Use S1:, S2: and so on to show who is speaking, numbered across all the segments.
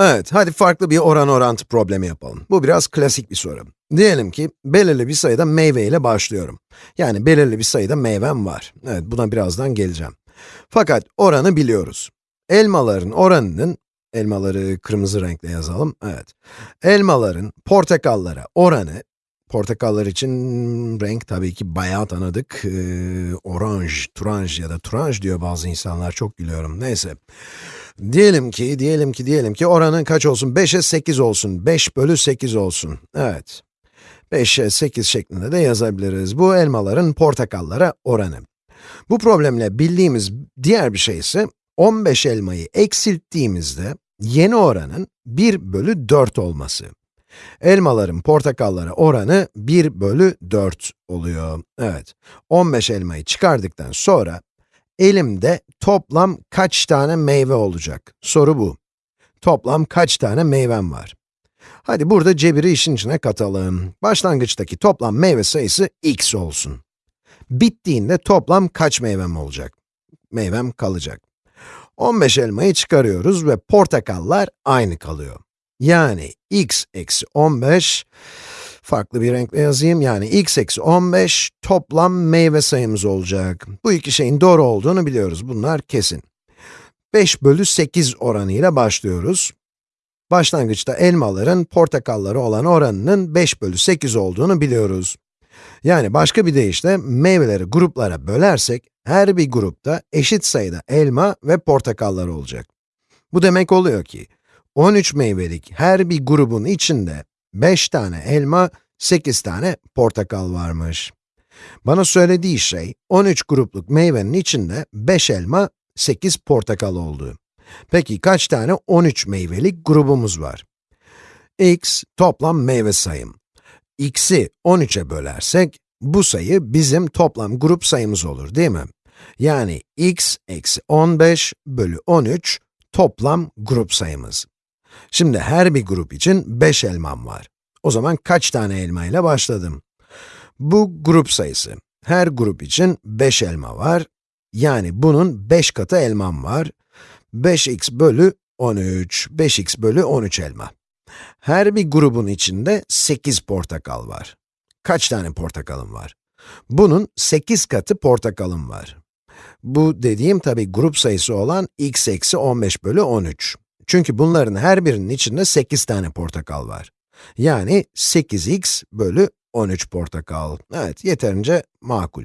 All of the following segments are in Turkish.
S1: Evet, hadi farklı bir oran orantı problemi yapalım. Bu biraz klasik bir soru. Diyelim ki, belirli bir sayıda meyve ile başlıyorum. Yani belirli bir sayıda meyvem var. Evet, buna birazdan geleceğim. Fakat oranı biliyoruz. Elmaların oranının, elmaları kırmızı renkle yazalım, evet. Elmaların portakallara oranı, portakallar için renk tabii ki bayağı tanıdık. Ee, oranj, turanj ya da turanj diyor bazı insanlar, çok gülüyorum, neyse. Diyelim ki, diyelim ki, diyelim ki oranın kaç olsun? 5'e 8 olsun. 5 bölü 8 olsun. Evet. 5'e 8 şeklinde de yazabiliriz. Bu elmaların portakallara oranı. Bu problemle bildiğimiz diğer bir şey ise 15 elmayı eksilttiğimizde yeni oranın 1 bölü 4 olması. Elmaların portakallara oranı 1 bölü 4 oluyor. Evet, 15 elmayı çıkardıktan sonra elimde toplam kaç tane meyve olacak? Soru bu. Toplam kaç tane meyvem var? Hadi burada cebiri işin içine katalım. Başlangıçtaki toplam meyve sayısı x olsun. Bittiğinde toplam kaç meyvem olacak? Meyvem kalacak. 15 elmayı çıkarıyoruz ve portakallar aynı kalıyor. Yani x eksi 15, farklı bir renkle yazayım, yani x eksi 15 toplam meyve sayımız olacak. Bu iki şeyin doğru olduğunu biliyoruz, bunlar kesin. 5 bölü 8 oranıyla başlıyoruz. Başlangıçta elmaların portakalları olan oranının 5 bölü 8 olduğunu biliyoruz. Yani başka bir deyişle meyveleri gruplara bölersek, her bir grupta eşit sayıda elma ve portakallar olacak. Bu demek oluyor ki, 13 meyvelik her bir grubun içinde 5 tane elma, 8 tane portakal varmış. Bana söylediği şey, 13 grupluk meyvenin içinde 5 elma, 8 portakal oldu. Peki kaç tane 13 meyvelik grubumuz var? x toplam meyve sayım. x'i 13'e bölersek, bu sayı bizim toplam grup sayımız olur değil mi? Yani x eksi 15 bölü 13 toplam grup sayımız. Şimdi her bir grup için 5 elmam var. O zaman kaç tane elma ile başladım? Bu grup sayısı. Her grup için 5 elma var. Yani bunun 5 katı elmam var. 5x bölü 13, 5x bölü 13 elma. Her bir grubun içinde 8 portakal var. Kaç tane portakalım var? Bunun 8 katı portakalım var. Bu dediğim tabi grup sayısı olan x eksi 15 bölü 13. Çünkü bunların her birinin içinde 8 tane portakal var. Yani 8x bölü 13 portakal. Evet, yeterince makul.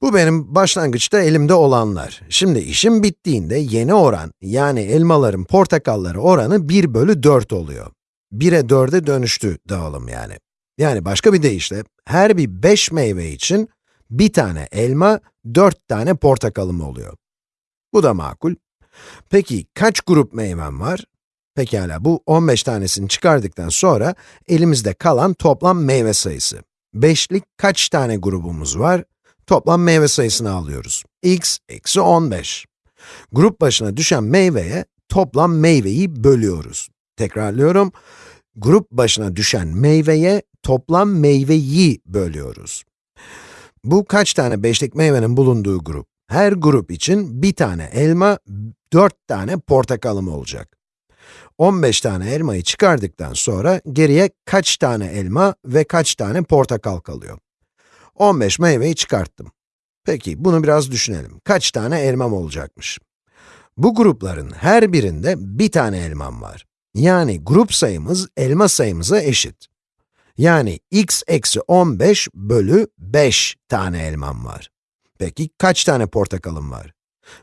S1: Bu benim başlangıçta elimde olanlar. Şimdi işim bittiğinde yeni oran, yani elmaların portakalları oranı 1 bölü 4 oluyor. 1'e 4'e dönüştü dağılım yani. Yani başka bir deyişle, her bir 5 meyve için bir tane elma, 4 tane portakalım oluyor. Bu da makul. Peki kaç grup meyvem var? Pekala, bu 15 tanesini çıkardıktan sonra elimizde kalan toplam meyve sayısı. 5'lik kaç tane grubumuz var? Toplam meyve sayısını alıyoruz. x eksi 15. Grup başına düşen meyveye toplam meyveyi bölüyoruz. Tekrarlıyorum. Grup başına düşen meyveye toplam meyveyi bölüyoruz. Bu kaç tane beşlik meyvenin bulunduğu grup? Her grup için bir tane elma, 4 tane portakalım olacak. 15 tane elmayı çıkardıktan sonra geriye kaç tane elma ve kaç tane portakal kalıyor? 15 meyveyi çıkarttım. Peki, bunu biraz düşünelim. Kaç tane elmam olacakmış? Bu grupların her birinde bir tane elmam var. Yani grup sayımız elma sayımıza eşit. Yani x eksi 15 bölü 5 tane elmam var. Peki kaç tane portakalım var?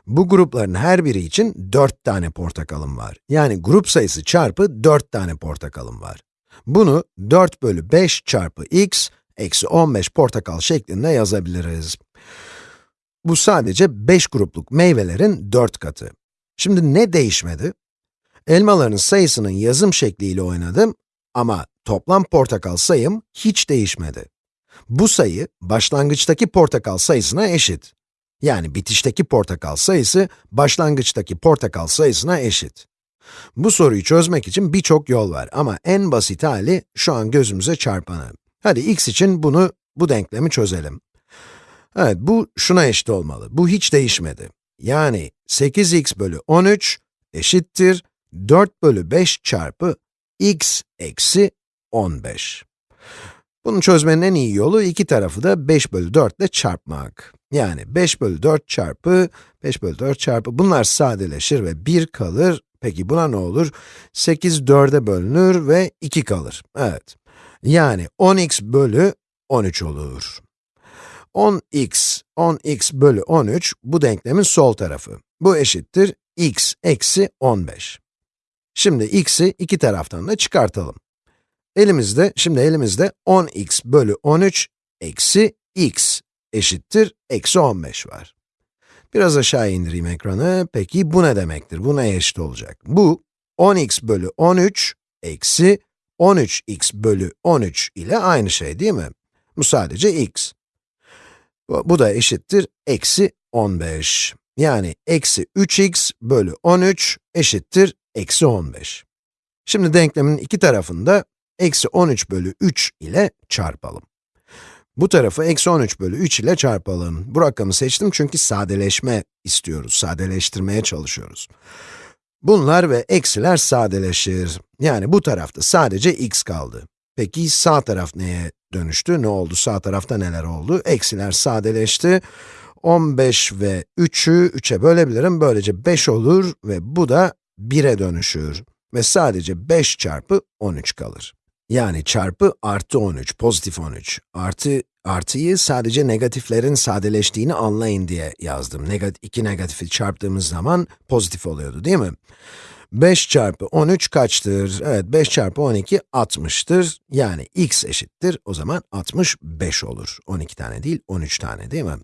S1: Bu grupların her biri için 4 tane portakalım var. Yani grup sayısı çarpı 4 tane portakalım var. Bunu 4 bölü 5 çarpı x eksi 15 portakal şeklinde yazabiliriz. Bu sadece 5 grupluk meyvelerin 4 katı. Şimdi ne değişmedi? Elmaların sayısının yazım şekliyle oynadım ama toplam portakal sayım hiç değişmedi. Bu sayı, başlangıçtaki portakal sayısına eşit. Yani bitişteki portakal sayısı, başlangıçtaki portakal sayısına eşit. Bu soruyu çözmek için birçok yol var ama en basit hali şu an gözümüze çarpanı. Hadi x için bunu, bu denklemi çözelim. Evet, bu şuna eşit olmalı. Bu hiç değişmedi. Yani 8x bölü 13 eşittir 4 bölü 5 çarpı x eksi 15. Bunu çözmenin en iyi yolu iki tarafı da 5 bölü 4 ile çarpmak. Yani 5 bölü 4 çarpı 5 bölü 4 çarpı bunlar sadeleşir ve 1 kalır. Peki buna ne olur? 8 4'e bölünür ve 2 kalır. Evet. Yani 10x bölü 13 olur. 10x, 10x bölü 13 bu denklemin sol tarafı. Bu eşittir x eksi 15. Şimdi x'i iki taraftan da çıkartalım. Elimizde, şimdi elimizde 10x bölü 13 eksi x eşittir eksi 15 var. Biraz aşağı indireyim ekranı. Peki bu ne demektir? Bu neye eşit olacak? Bu 10x bölü 13 eksi 13x bölü 13 ile aynı şey değil mi? Bu sadece x. Bu, bu da eşittir eksi 15. Yani eksi 3x bölü 13 eşittir eksi 15. Şimdi denklemin iki tarafında eksi 13 bölü 3 ile çarpalım. Bu tarafı eksi 13 bölü 3 ile çarpalım. Bu rakamı seçtim çünkü sadeleşme istiyoruz, sadeleştirmeye çalışıyoruz. Bunlar ve eksiler sadeleşir. Yani bu tarafta sadece x kaldı. Peki sağ taraf neye dönüştü? Ne oldu? Sağ tarafta neler oldu? Eksiler sadeleşti. 15 ve 3'ü 3'e bölebilirim. Böylece 5 olur ve bu da 1'e dönüşür. Ve sadece 5 çarpı 13 kalır. Yani çarpı artı 13, pozitif 13. Artı, artıyı sadece negatiflerin sadeleştiğini anlayın diye yazdım. Negat iki negatifi çarptığımız zaman pozitif oluyordu değil mi? 5 çarpı 13 kaçtır? Evet, 5 çarpı 12, 60'tır. Yani x eşittir, o zaman 65 olur. 12 tane değil, 13 tane değil mi?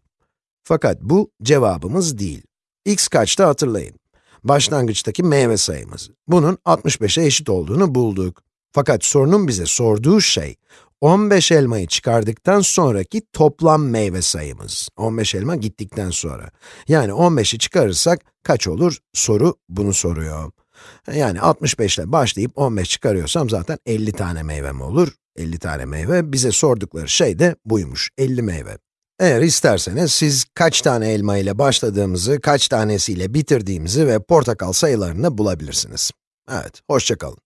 S1: Fakat bu cevabımız değil. x kaçtı hatırlayın. Başlangıçtaki meyve sayımız. Bunun 65'e eşit olduğunu bulduk. Fakat sorunun bize sorduğu şey, 15 elmayı çıkardıktan sonraki toplam meyve sayımız. 15 elma gittikten sonra. Yani 15'i çıkarırsak kaç olur? Soru bunu soruyor. Yani 65 ile başlayıp 15 çıkarıyorsam zaten 50 tane meyvem olur. 50 tane meyve, bize sordukları şey de buymuş, 50 meyve. Eğer isterseniz siz kaç tane elma ile başladığımızı, kaç tanesiyle bitirdiğimizi ve portakal sayılarını bulabilirsiniz. Evet, hoşçakalın.